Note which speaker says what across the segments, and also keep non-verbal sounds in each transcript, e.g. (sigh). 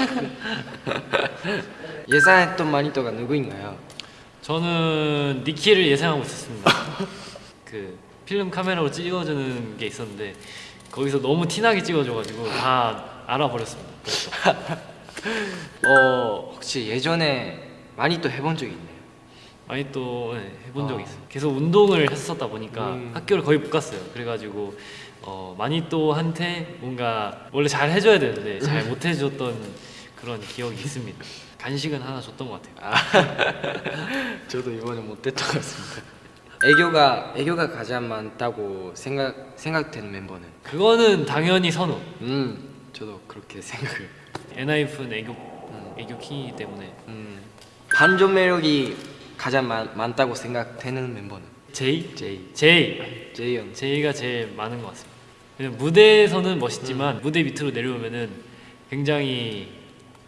Speaker 1: (laughs) 예상했던 마니또가 누구인가요?
Speaker 2: 저는 니키를 예상하고 있었습니다. (laughs) 그 필름 카메라로 찍어주는 게 있었는데 거기서 너무 티나게 찍어줘가지고 다 알아버렸습니다. (laughs)
Speaker 1: 어 혹시 예전에 마니또 해본 적이 있나요?
Speaker 2: 많이 또 네, 해본 적이
Speaker 1: 아.
Speaker 2: 있어요. 계속 운동을 했었다 보니까
Speaker 1: 음.
Speaker 2: 학교를 거의 못 갔어요. 그래가지고 어, 많이 또한테 뭔가 원래 잘 해줘야 되는데 잘 못 해줬던 그런 기억이 있습니다. (laughs) 간식은 하나 줬던 것 같아요. (laughs)
Speaker 1: 저도 이번에 못했던 것 같습니다. 애교가 애교가 가장 많다고 생각 생각되는 멤버는?
Speaker 2: 그거는 당연히 선우.
Speaker 1: 음 저도 그렇게 생각을.
Speaker 2: 엔하이픈 애교 애교 킹이기 때문에
Speaker 1: 음 반전 매력이 가장 많, 많다고 생각되는 멤버는?
Speaker 2: 제이
Speaker 1: 제이
Speaker 2: 제이
Speaker 1: 제이 형.
Speaker 2: 제이가 제일 많은 것 같습니다. 무대에서는 멋있지만
Speaker 1: 음.
Speaker 2: 무대 밑으로 내려오면은 굉장히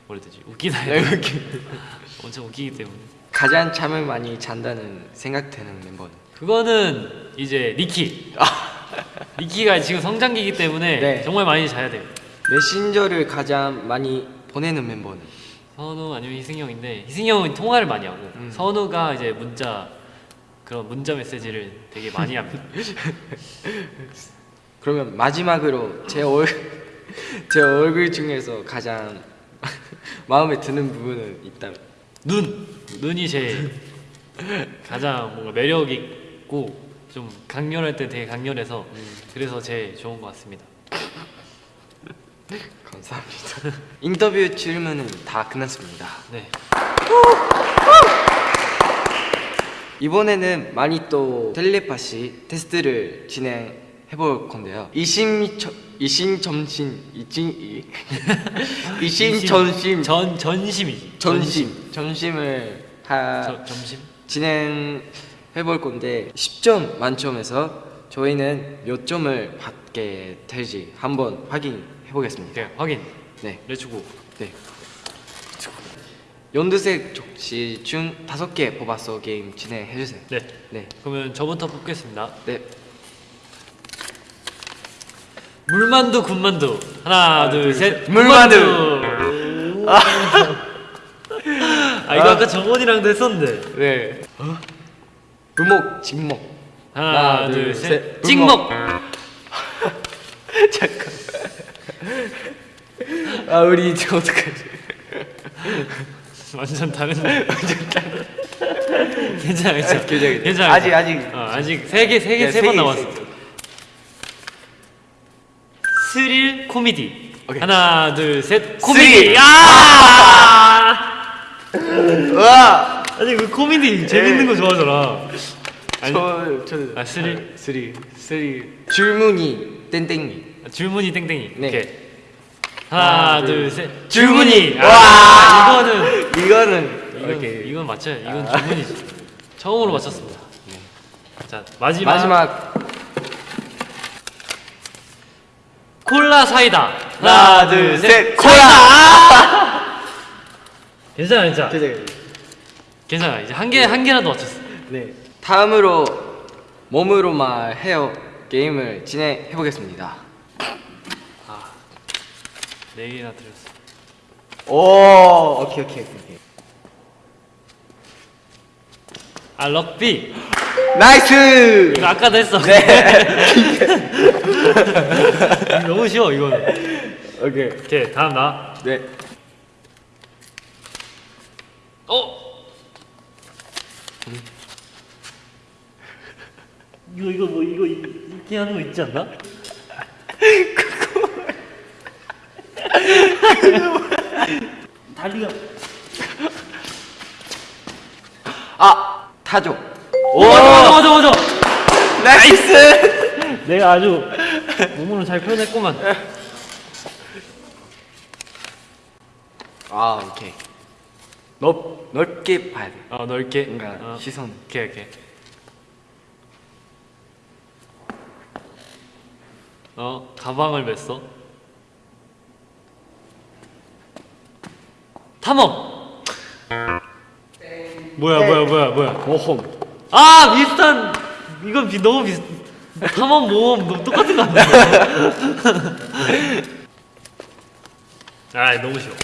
Speaker 2: 뭐라 되지 웃기다
Speaker 1: 네,
Speaker 2: 해야 되나? (laughs) 엄청 웃기기 때문에
Speaker 1: 가장 잠을 많이 잔다는 생각되는 멤버는?
Speaker 2: 그거는 이제 니키 (laughs) 니키가 지금 성장기이기 때문에
Speaker 1: 네.
Speaker 2: 정말 많이 자야 돼요.
Speaker 1: 메신저를 가장 많이 보내는 멤버는?
Speaker 2: 선우 아니면 희승형인데 희승형은 통화를 많이 하고
Speaker 1: 음.
Speaker 2: 선우가 이제 문자 그런 문자 메시지를 되게 많이 합니다. (laughs)
Speaker 1: 그러면 마지막으로 제 얼, 제 얼굴 중에서 가장 (laughs) 마음에 드는 부분은 있다면?
Speaker 2: 눈 눈이 제일 가장 뭔가 매력 있고 좀 강렬할 때 되게 강렬해서 그래서 제일 좋은 것 같습니다. (laughs)
Speaker 1: 감사합니다. 인터뷰 질문은 다 끝났습니다.
Speaker 2: 네.
Speaker 1: 이번에는 많이 또 텔레파시 테스트를 진행 해볼 건데요. 이심 이심 점심 이진 이 (laughs) 이심 전심
Speaker 2: 전 전심이지.
Speaker 1: 전심 전심을 하
Speaker 2: 저, 점심?
Speaker 1: 진행해 볼 건데 10점 만점에서 저희는 몇 점을 받게 될지 한번 확인해 보겠습니다.
Speaker 2: 오케이 확인.
Speaker 1: 네.
Speaker 2: 레츠고.
Speaker 1: 네. 연두색 족시 중 다섯 개 뽑아서 게임 진행해 주세요.
Speaker 2: 네.
Speaker 1: 네.
Speaker 2: 그러면 저부터 뽑겠습니다.
Speaker 1: 네.
Speaker 2: 물만두 군만두 하나 둘 셋
Speaker 1: 물만두.
Speaker 2: 아 이거 아 까 정원이랑도 했었는데
Speaker 1: 네. 부목 진목.
Speaker 2: 하나,
Speaker 1: 하나,
Speaker 2: 둘,
Speaker 1: 둘,
Speaker 2: 셋
Speaker 1: 셋.
Speaker 2: 찍먹 (laughs)
Speaker 1: 잠깐. 아 우리 이제 어떡하지? (laughs)
Speaker 2: 완전 다른 완전 다른 (laughs) 괜찮아 괜찮아
Speaker 1: 괜찮아, 아직, 아직.
Speaker 2: 어, 아직 세 개 세 개
Speaker 1: 네,
Speaker 2: 세번
Speaker 1: 개,
Speaker 2: 남았어
Speaker 1: 세 개.
Speaker 2: 스릴 코미디
Speaker 1: 오케이.
Speaker 2: 하나 둘셋
Speaker 1: 스릴.
Speaker 2: 코미디 아 (laughs)
Speaker 1: 와.
Speaker 2: 아니 그 코미디 재밌는 거 좋아하잖아 아니,
Speaker 1: 저 저는
Speaker 2: 아, 스릴?
Speaker 1: 스릴 스릴 줄무늬 땡땡이.
Speaker 2: 줄무늬 땡땡이
Speaker 1: 네.
Speaker 2: 오케이 하나
Speaker 1: 하나, 둘,
Speaker 2: 둘셋
Speaker 1: 줄무늬.
Speaker 2: 아,
Speaker 1: 와.
Speaker 2: 이거는
Speaker 1: 이거는
Speaker 2: 이건
Speaker 1: 오케이.
Speaker 2: 이건 맞죠 이건
Speaker 1: 아.
Speaker 2: 줄무늬지 처음으로 맞췄습니다 자 마지막
Speaker 1: 마지막
Speaker 2: 콜라 사이다
Speaker 1: 하나, 둘, 셋. 콜라. (laughs)
Speaker 2: 괜찮아 괜찮아.
Speaker 1: 괜찮아
Speaker 2: 이제 한 개 한 개라도 맞췄어
Speaker 1: 네. 다음으로 몸으로 말해요 게임을 진행해 보겠습니다.
Speaker 2: 네 개나 드렸어
Speaker 1: 오, 오케이 오케이 오케이.
Speaker 2: 아 럭비
Speaker 1: nice.
Speaker 2: 이거 아까도 했어
Speaker 1: 네. (laughs)
Speaker 2: 너무 쉬워 이거는
Speaker 1: 오케이.
Speaker 2: 오케이 다음 나
Speaker 1: 네.
Speaker 2: 어? 이거 이거 뭐 이거 이렇게 하는 거 있지 않나? 다리가 (laughs)
Speaker 1: 아, 타조.
Speaker 2: 오 맞아 맞아 맞아 맞아
Speaker 1: nice. (laughs)
Speaker 2: 내가 아주 몸으로 잘 표현했구만
Speaker 1: 아, 오케이. 넓 넓게 봐야 돼.
Speaker 2: 어 넓게
Speaker 1: 뭔가
Speaker 2: 어.
Speaker 1: 시선.
Speaker 2: 오케이 오케이 어 가방을 맸어 탐험 뭐야 뭐야 뭐야 뭐야
Speaker 1: 모험.
Speaker 2: 아 비슷한 이건 비, 너무 비슷 탐험 모험 너무 똑같은 거 아니야? (laughs) 아 너무 쉬워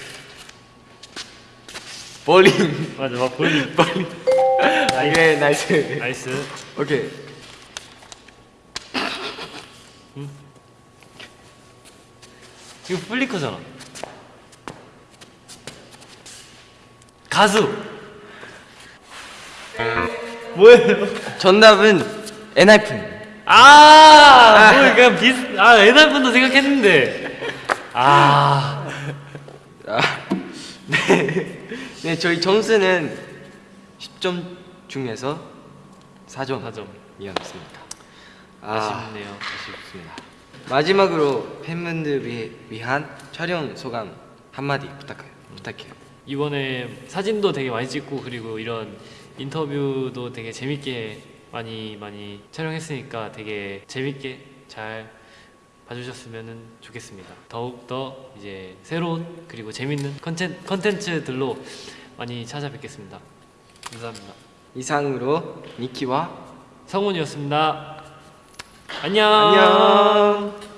Speaker 1: 볼링.
Speaker 2: 맞아, 막 볼링. (laughs)
Speaker 1: 오케이
Speaker 2: nice. nice.
Speaker 1: 오케이.
Speaker 2: 이거 플리커잖아. 가수. 뭐예요?
Speaker 1: 정답은 엔하이픈.
Speaker 2: 아, 뭐 그냥 비슷. 아, 분도 생각했는데. 아,
Speaker 1: 아, 네. 네, 저희 점수는 10점 중에서 4점
Speaker 2: 4점.
Speaker 1: 이었습니다.
Speaker 2: 아 쉽네요.
Speaker 1: 아쉽습니다. 마지막으로 팬분들 위, 위한 촬영 소감 한마디 부탁해요. 부탁해요.
Speaker 2: 이번에 사진도 되게 많이 찍고 그리고 이런 인터뷰도 되게 재밌게 많이 많이 촬영했으니까 되게 재밌게 잘 봐주셨으면 좋겠습니다. 더욱 더 이제 새로운 그리고 재밌는 컨텐, 컨텐츠들로 많이 찾아뵙겠습니다. 감사합니다.
Speaker 1: 이상으로 니키와
Speaker 2: 성훈이었습니다. 안녕.
Speaker 1: 안녕.